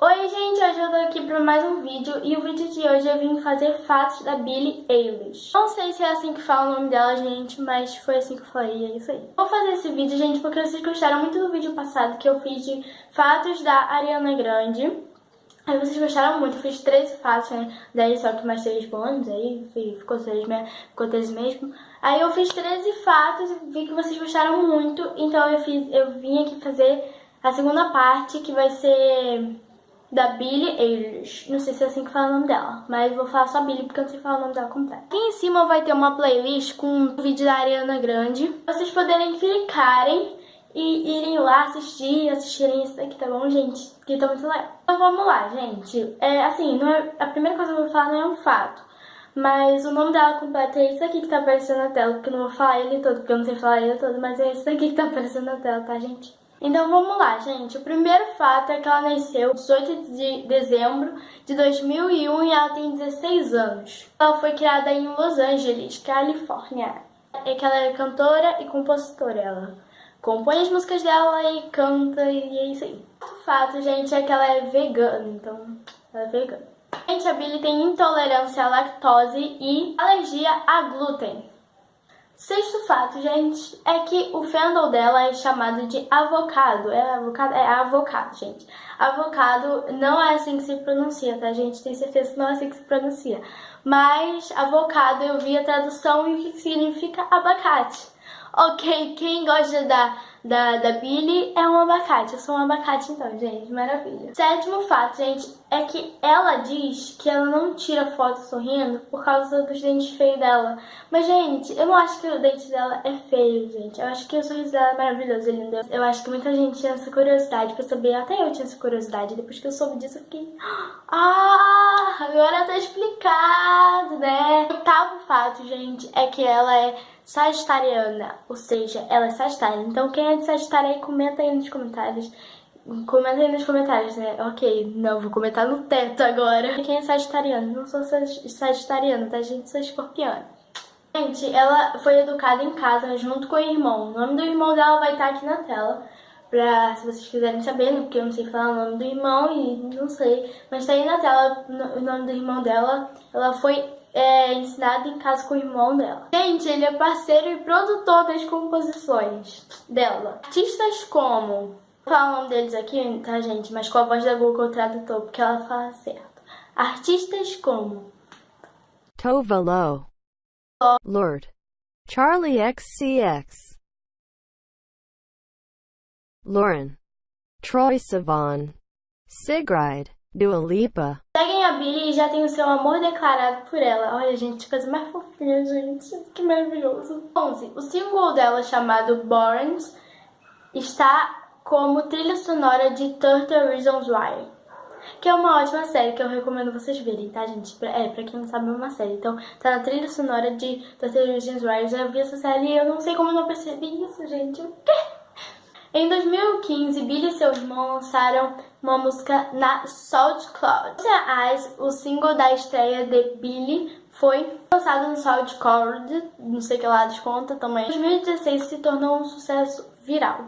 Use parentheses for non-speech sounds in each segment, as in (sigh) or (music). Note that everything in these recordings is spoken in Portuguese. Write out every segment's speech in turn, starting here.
Oi gente, hoje eu tô aqui para mais um vídeo e o vídeo de hoje eu vim fazer fatos da Billie Eilish. Não sei se é assim que fala o nome dela, gente, mas foi assim que eu falei é isso aí. Vou fazer esse vídeo, gente, porque vocês gostaram muito do vídeo passado que eu fiz de fatos da Ariana Grande. Aí vocês gostaram muito, eu fiz 13 fatos, né? Daí só que mais 3 bônus, aí ficou 13, ficou 13 mesmo. Aí eu fiz 13 fatos e vi que vocês gostaram muito, então eu, fiz, eu vim aqui fazer a segunda parte, que vai ser da Billie Eilish. Não sei se é assim que fala o nome dela, mas vou falar só Billie porque eu não sei falar o nome dela completo. Aqui em cima vai ter uma playlist com um vídeo da Ariana Grande. Vocês poderem clicarem e irem lá assistir, assistirem isso daqui, tá bom, gente? Que tá muito legal. Então vamos lá, gente. É assim, é, a primeira coisa que eu vou falar não é um fato. Mas o nome dela completo é isso aqui que tá aparecendo na tela, porque eu não vou falar ele todo, porque eu não sei falar ele todo, mas é isso daqui que tá aparecendo na tela, tá, gente? Então vamos lá, gente. O primeiro fato é que ela nasceu 18 de dezembro de 2001 e ela tem 16 anos. Ela foi criada em Los Angeles, Califórnia. É que ela é cantora e compositora. Ela compõe as músicas dela e canta e é isso aí. O fato, gente, é que ela é vegana, então ela é vegana. Gente, a Billy tem intolerância à lactose e alergia a glúten. Sexto fato, gente, é que o fandom dela é chamado de avocado. É avocado? É avocado, gente. Avocado não é assim que se pronuncia, tá, gente? Tenho certeza que não é assim que se pronuncia. Mas avocado eu vi a tradução e o que significa abacate. Ok, quem gosta da, da, da Billy é um abacate. Eu sou um abacate então, gente. Maravilha. Sétimo fato, gente, é que ela diz que ela não tira foto sorrindo por causa dos dentes feios dela. Mas, gente, eu não acho que o dente dela é feio, gente. Eu acho que o sorriso dela é maravilhoso, lindo. Eu acho que muita gente tinha essa curiosidade pra saber. Até eu tinha essa curiosidade. Depois que eu soube disso, eu fiquei... (gasps) Ah, agora tá explicado, né? Oitavo fato, gente, é que ela é sagitariana, ou seja, ela é sagitária. Então quem é de Sagitário aí, comenta aí nos comentários. Comenta aí nos comentários, né? Ok, não, vou comentar no teto agora. Quem é sagitariano? Não sou sagitariana, tá, gente? Sou escorpiana. Gente, ela foi educada em casa junto com o irmão. O nome do irmão dela vai estar aqui na tela. Pra, se vocês quiserem saber, né? porque eu não sei falar o nome do irmão e não sei. Mas tá aí na tela o nome do irmão dela. Ela foi é, ensinado em casa com o irmão dela. Gente, ele é parceiro e produtor das composições dela. Artistas como... Vou falar o nome deles aqui, tá, gente? Mas com a voz da Google Tradutor, porque ela fala certo. Artistas como... Tova Lo. Lord. Charlie XCX. Lauren. Troy Sivan. Sigrid. Dua Lipa. Seguem a Billy e já tem o seu amor declarado por ela. Olha, gente, coisa mais fofinha, gente. Que maravilhoso. 11. O single dela, chamado Burns, está como trilha sonora de 30 Reasons Why. Que é uma ótima série que eu recomendo vocês verem, tá, gente? É, pra quem não sabe, é uma série. Então, tá na trilha sonora de 30 Reasons Why. Eu já vi essa série e eu não sei como não percebi isso, gente. O quê? Em 2015, Billy e seu irmão lançaram uma música na SoundCloud. Eyes, o single da estreia de Billy, foi lançado no SoundCloud, não sei que lá desconta também. Em 2016 se tornou um sucesso viral.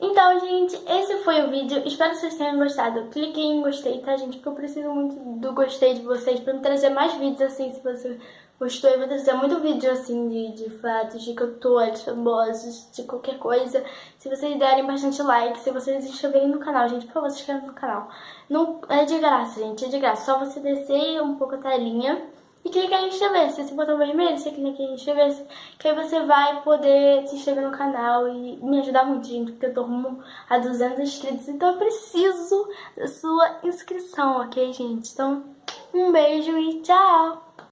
Então, gente, esse foi o vídeo. Espero que vocês tenham gostado. Cliquem em gostei, tá, gente? Porque eu preciso muito do gostei de vocês pra me trazer mais vídeos assim, se você gostou. Eu vou trazer muito vídeo assim de, de fatos, de cantores famosos, de qualquer coisa. Se vocês derem bastante like, se vocês se inscreverem no canal, gente, por favor, se inscrevam no canal. Não, é de graça, gente, é de graça. Só você descer um pouco a telinha e clicar em inscrever-se. Esse botão vermelho, você clica em inscrever-se, que aí você vai poder se inscrever no canal e me ajudar muito, gente, porque eu tô rumo a 200 inscritos, então eu preciso da sua inscrição, ok, gente? Então, um beijo e tchau!